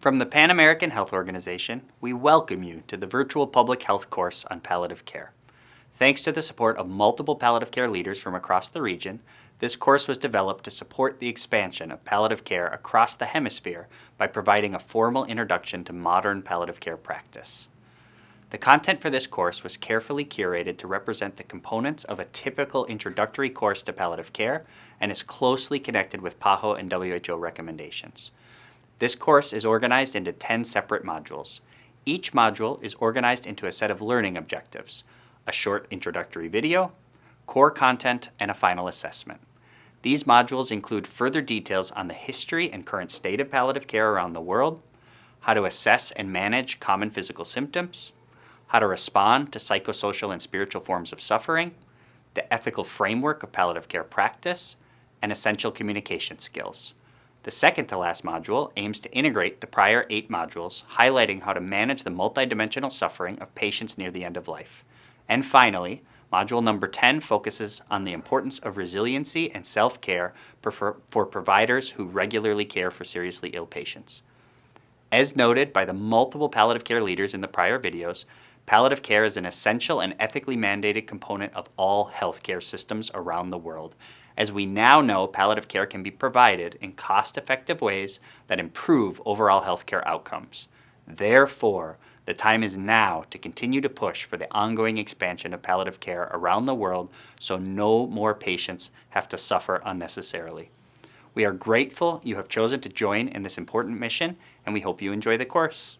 From the Pan American Health Organization, we welcome you to the virtual public health course on palliative care. Thanks to the support of multiple palliative care leaders from across the region, this course was developed to support the expansion of palliative care across the hemisphere by providing a formal introduction to modern palliative care practice. The content for this course was carefully curated to represent the components of a typical introductory course to palliative care and is closely connected with PAHO and WHO recommendations. This course is organized into 10 separate modules. Each module is organized into a set of learning objectives, a short introductory video, core content, and a final assessment. These modules include further details on the history and current state of palliative care around the world, how to assess and manage common physical symptoms, how to respond to psychosocial and spiritual forms of suffering, the ethical framework of palliative care practice, and essential communication skills. The second to last module aims to integrate the prior eight modules, highlighting how to manage the multidimensional suffering of patients near the end of life. And finally, module number 10 focuses on the importance of resiliency and self-care for providers who regularly care for seriously ill patients. As noted by the multiple palliative care leaders in the prior videos, palliative care is an essential and ethically mandated component of all healthcare systems around the world, as we now know palliative care can be provided in cost-effective ways that improve overall healthcare outcomes. Therefore, the time is now to continue to push for the ongoing expansion of palliative care around the world so no more patients have to suffer unnecessarily. We are grateful you have chosen to join in this important mission and we hope you enjoy the course.